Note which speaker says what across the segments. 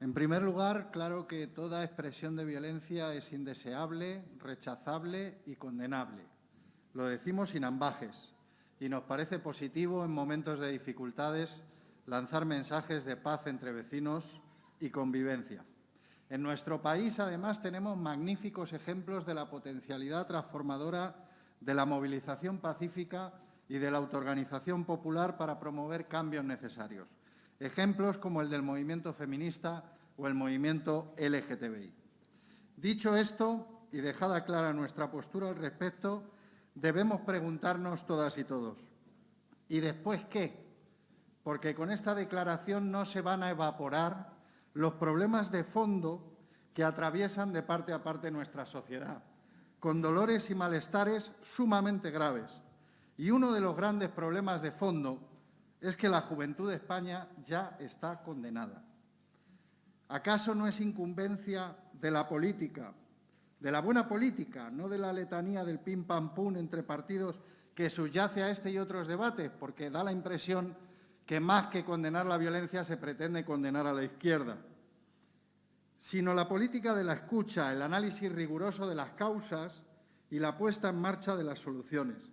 Speaker 1: En primer lugar, claro que toda expresión de violencia es indeseable, rechazable y condenable. Lo decimos sin ambajes y nos parece positivo en momentos de dificultades lanzar mensajes de paz entre vecinos y convivencia. En nuestro país, además, tenemos magníficos ejemplos de la potencialidad transformadora de la movilización pacífica y de la autoorganización popular para promover cambios necesarios. Ejemplos como el del movimiento feminista o el movimiento LGTBI. Dicho esto, y dejada clara nuestra postura al respecto, debemos preguntarnos todas y todos, ¿y después qué? Porque con esta declaración no se van a evaporar los problemas de fondo que atraviesan de parte a parte nuestra sociedad, con dolores y malestares sumamente graves. Y uno de los grandes problemas de fondo es que la juventud de España ya está condenada. ¿Acaso no es incumbencia de la política, de la buena política, no de la letanía del pim pam pum entre partidos que subyace a este y otros debates? Porque da la impresión que más que condenar la violencia se pretende condenar a la izquierda sino la política de la escucha, el análisis riguroso de las causas y la puesta en marcha de las soluciones.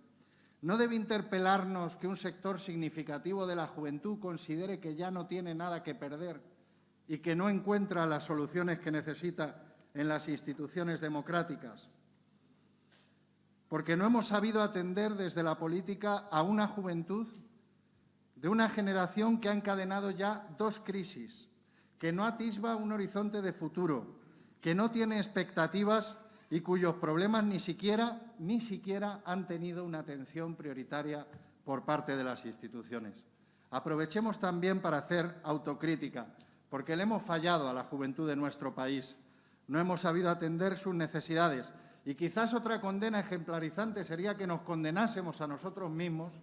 Speaker 1: No debe interpelarnos que un sector significativo de la juventud considere que ya no tiene nada que perder y que no encuentra las soluciones que necesita en las instituciones democráticas. Porque no hemos sabido atender desde la política a una juventud de una generación que ha encadenado ya dos crisis, que no atisba un horizonte de futuro, que no tiene expectativas y cuyos problemas ni siquiera, ni siquiera han tenido una atención prioritaria por parte de las instituciones. Aprovechemos también para hacer autocrítica, porque le hemos fallado a la juventud de nuestro país. No hemos sabido atender sus necesidades y quizás otra condena ejemplarizante sería que nos condenásemos a nosotros mismos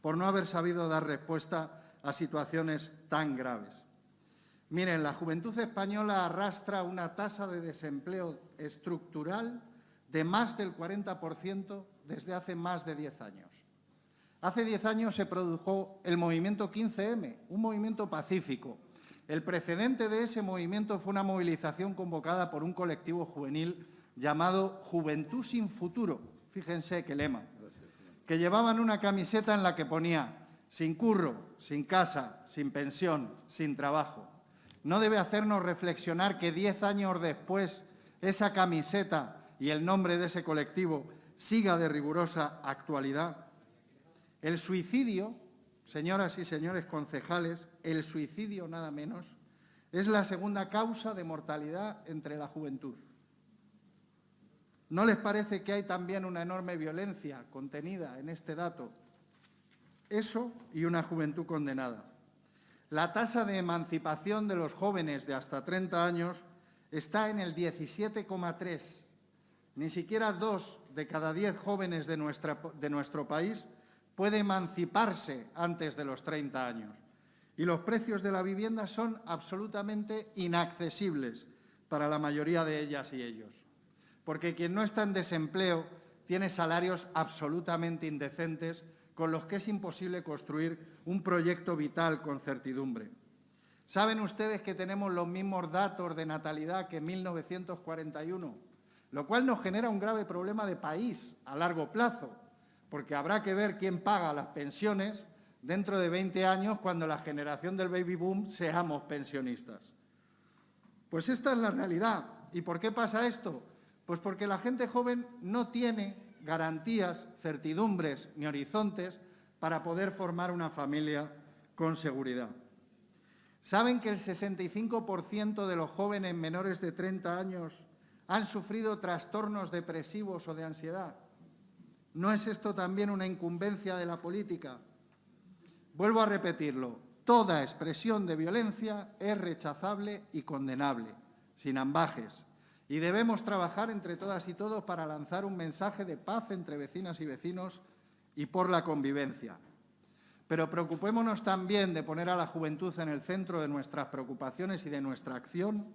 Speaker 1: por no haber sabido dar respuesta a situaciones tan graves. Miren, la juventud española arrastra una tasa de desempleo estructural de más del 40% desde hace más de 10 años. Hace 10 años se produjo el movimiento 15M, un movimiento pacífico. El precedente de ese movimiento fue una movilización convocada por un colectivo juvenil llamado Juventud sin Futuro, fíjense qué lema, que llevaban una camiseta en la que ponía sin curro, sin casa, sin pensión, sin trabajo no debe hacernos reflexionar que diez años después esa camiseta y el nombre de ese colectivo siga de rigurosa actualidad. El suicidio, señoras y señores concejales, el suicidio nada menos, es la segunda causa de mortalidad entre la juventud. ¿No les parece que hay también una enorme violencia contenida en este dato? Eso y una juventud condenada. La tasa de emancipación de los jóvenes de hasta 30 años está en el 17,3. Ni siquiera dos de cada diez jóvenes de, de nuestro país puede emanciparse antes de los 30 años. Y los precios de la vivienda son absolutamente inaccesibles para la mayoría de ellas y ellos. Porque quien no está en desempleo tiene salarios absolutamente indecentes con los que es imposible construir un proyecto vital con certidumbre. ¿Saben ustedes que tenemos los mismos datos de natalidad que en 1941? Lo cual nos genera un grave problema de país a largo plazo, porque habrá que ver quién paga las pensiones dentro de 20 años cuando la generación del baby boom seamos pensionistas. Pues esta es la realidad. ¿Y por qué pasa esto? Pues porque la gente joven no tiene garantías, certidumbres ni horizontes para poder formar una familia con seguridad. ¿Saben que el 65% de los jóvenes menores de 30 años han sufrido trastornos depresivos o de ansiedad? ¿No es esto también una incumbencia de la política? Vuelvo a repetirlo, toda expresión de violencia es rechazable y condenable, sin ambajes, y debemos trabajar entre todas y todos para lanzar un mensaje de paz entre vecinas y vecinos y por la convivencia. Pero preocupémonos también de poner a la juventud en el centro de nuestras preocupaciones y de nuestra acción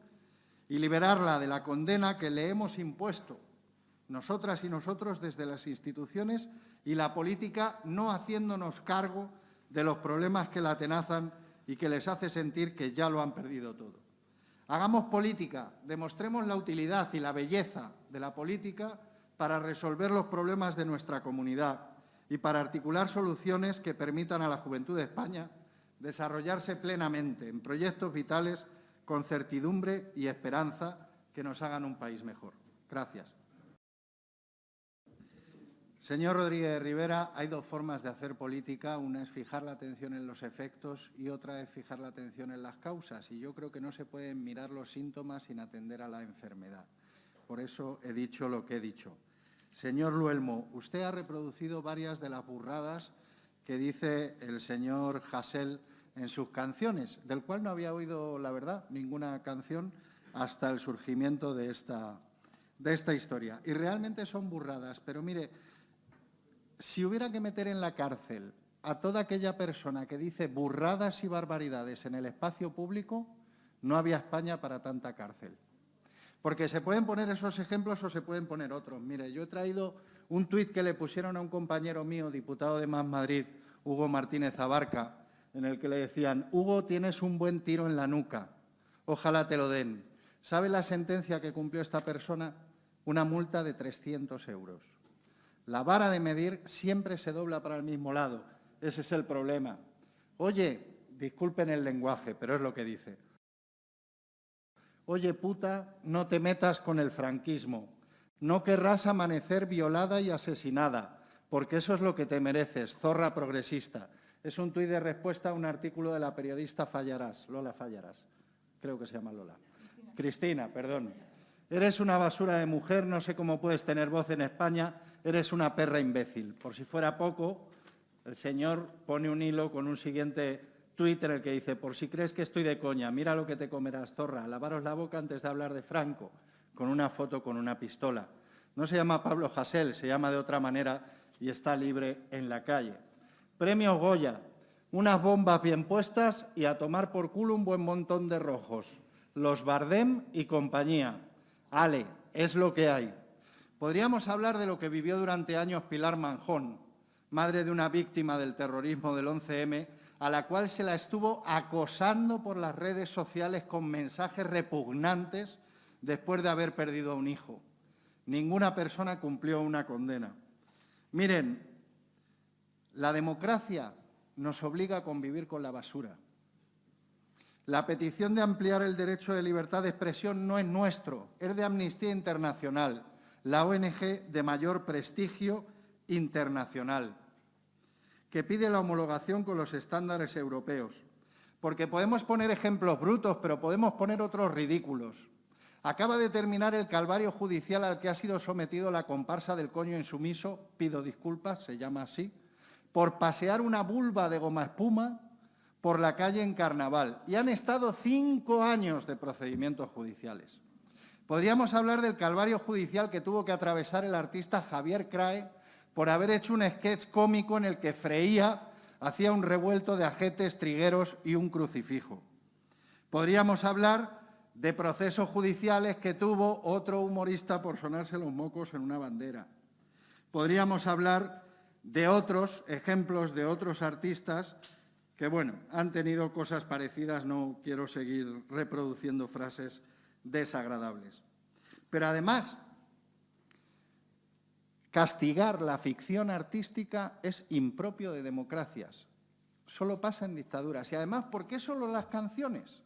Speaker 1: y liberarla de la condena que le hemos impuesto, nosotras y nosotros desde las instituciones y la política no haciéndonos cargo de los problemas que la atenazan y que les hace sentir que ya lo han perdido todo. Hagamos política, demostremos la utilidad y la belleza de la política para resolver los problemas de nuestra comunidad y para articular soluciones que permitan a la juventud de España desarrollarse plenamente en proyectos vitales con certidumbre y esperanza que nos hagan un país mejor. Gracias. Señor Rodríguez Rivera, hay dos formas de hacer política. Una es fijar la atención en los efectos y otra es fijar la atención en las causas. Y yo creo que no se pueden mirar los síntomas sin atender a la enfermedad. Por eso he dicho lo que he dicho. Señor Luelmo, usted ha reproducido varias de las burradas que dice el señor Hassel en sus canciones, del cual no había oído, la verdad, ninguna canción hasta el surgimiento de esta, de esta historia. Y realmente son burradas, pero mire, si hubiera que meter en la cárcel a toda aquella persona que dice burradas y barbaridades en el espacio público, no había España para tanta cárcel. Porque se pueden poner esos ejemplos o se pueden poner otros. Mire, yo he traído un tuit que le pusieron a un compañero mío, diputado de Más Madrid, Hugo Martínez Abarca, en el que le decían, Hugo, tienes un buen tiro en la nuca, ojalá te lo den. ¿Sabe la sentencia que cumplió esta persona? Una multa de 300 euros. La vara de medir siempre se dobla para el mismo lado. Ese es el problema. Oye, disculpen el lenguaje, pero es lo que dice. Oye, puta, no te metas con el franquismo. No querrás amanecer violada y asesinada, porque eso es lo que te mereces, zorra progresista. Es un tuit de respuesta a un artículo de la periodista Fallarás, Lola Fallarás. Creo que se llama Lola. Cristina, Cristina perdón. Eres una basura de mujer, no sé cómo puedes tener voz en España, eres una perra imbécil. Por si fuera poco, el señor pone un hilo con un siguiente Twitter el que dice, por si crees que estoy de coña, mira lo que te comerás, zorra, lavaros la boca antes de hablar de Franco, con una foto con una pistola. No se llama Pablo Hasél, se llama de otra manera y está libre en la calle. Premio Goya, unas bombas bien puestas y a tomar por culo un buen montón de rojos. Los Bardem y compañía. Ale, es lo que hay. Podríamos hablar de lo que vivió durante años Pilar Manjón, madre de una víctima del terrorismo del 11M, a la cual se la estuvo acosando por las redes sociales con mensajes repugnantes después de haber perdido a un hijo. Ninguna persona cumplió una condena. Miren, la democracia nos obliga a convivir con la basura. La petición de ampliar el derecho de libertad de expresión no es nuestro, es de Amnistía Internacional, la ONG de mayor prestigio internacional que pide la homologación con los estándares europeos. Porque podemos poner ejemplos brutos, pero podemos poner otros ridículos. Acaba de terminar el calvario judicial al que ha sido sometido la comparsa del coño insumiso, pido disculpas, se llama así, por pasear una vulva de goma espuma por la calle en Carnaval. Y han estado cinco años de procedimientos judiciales. Podríamos hablar del calvario judicial que tuvo que atravesar el artista Javier Crae por haber hecho un sketch cómico en el que freía, hacía un revuelto de ajetes, trigueros y un crucifijo. Podríamos hablar de procesos judiciales que tuvo otro humorista por sonarse los mocos en una bandera. Podríamos hablar de otros ejemplos de otros artistas que, bueno, han tenido cosas parecidas, no quiero seguir reproduciendo frases desagradables. Pero además, Castigar la ficción artística es impropio de democracias. Solo pasa en dictaduras. Y además, ¿por qué solo las canciones?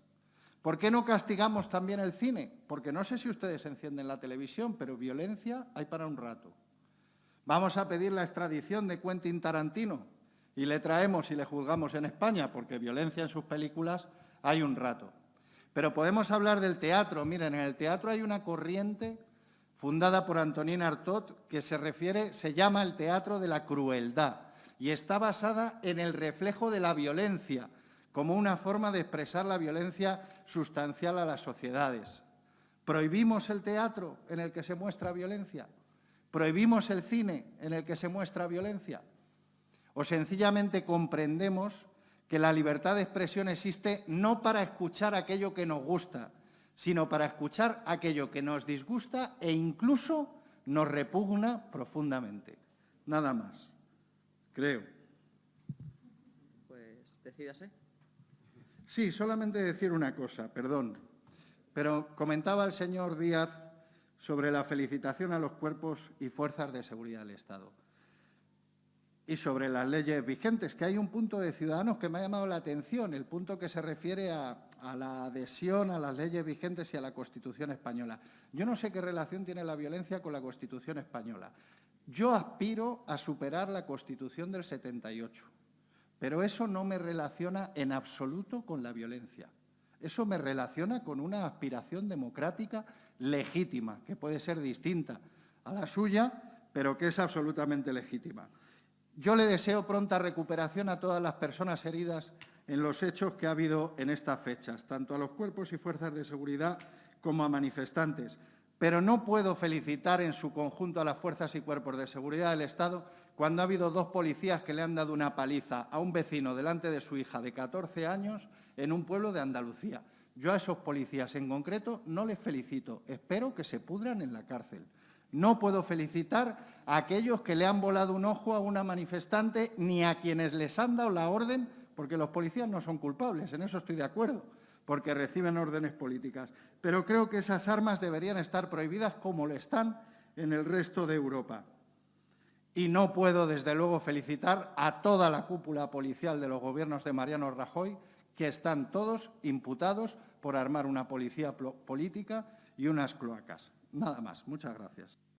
Speaker 1: ¿Por qué no castigamos también el cine? Porque no sé si ustedes encienden la televisión, pero violencia hay para un rato. Vamos a pedir la extradición de Quentin Tarantino y le traemos y le juzgamos en España, porque violencia en sus películas hay un rato. Pero podemos hablar del teatro. Miren, en el teatro hay una corriente fundada por Antonin Artaud, que se refiere, se llama el teatro de la crueldad y está basada en el reflejo de la violencia, como una forma de expresar la violencia sustancial a las sociedades. ¿Prohibimos el teatro en el que se muestra violencia? ¿Prohibimos el cine en el que se muestra violencia? ¿O sencillamente comprendemos que la libertad de expresión existe no para escuchar aquello que nos gusta, sino para escuchar aquello que nos disgusta e incluso nos repugna profundamente. Nada más, creo.
Speaker 2: Pues decídase.
Speaker 1: Sí, solamente decir una cosa, perdón. Pero comentaba el señor Díaz sobre la felicitación a los cuerpos y fuerzas de seguridad del Estado y sobre las leyes vigentes, que hay un punto de Ciudadanos que me ha llamado la atención, el punto que se refiere a, la adhesión a las leyes vigentes y a la Constitución española. Yo no sé qué relación tiene la violencia con la Constitución española. Yo aspiro a superar la Constitución del 78, pero eso no me relaciona en absoluto con la violencia. Eso me relaciona con una aspiración democrática legítima, que puede ser distinta a la suya, pero que es absolutamente legítima. Yo le deseo pronta recuperación a todas las personas heridas en los hechos que ha habido en estas fechas, tanto a los cuerpos y fuerzas de seguridad como a manifestantes. Pero no puedo felicitar en su conjunto a las fuerzas y cuerpos de seguridad del Estado cuando ha habido dos policías que le han dado una paliza a un vecino delante de su hija de 14 años en un pueblo de Andalucía. Yo a esos policías en concreto no les felicito. Espero que se pudran en la cárcel. No puedo felicitar a aquellos que le han volado un ojo a una manifestante ni a quienes les han dado la orden, porque los policías no son culpables, en eso estoy de acuerdo, porque reciben órdenes políticas. Pero creo que esas armas deberían estar prohibidas como lo están en el resto de Europa. Y no puedo, desde luego, felicitar a toda la cúpula policial de los gobiernos de Mariano Rajoy, que están todos imputados por armar una policía política y unas cloacas. Nada más. Muchas gracias.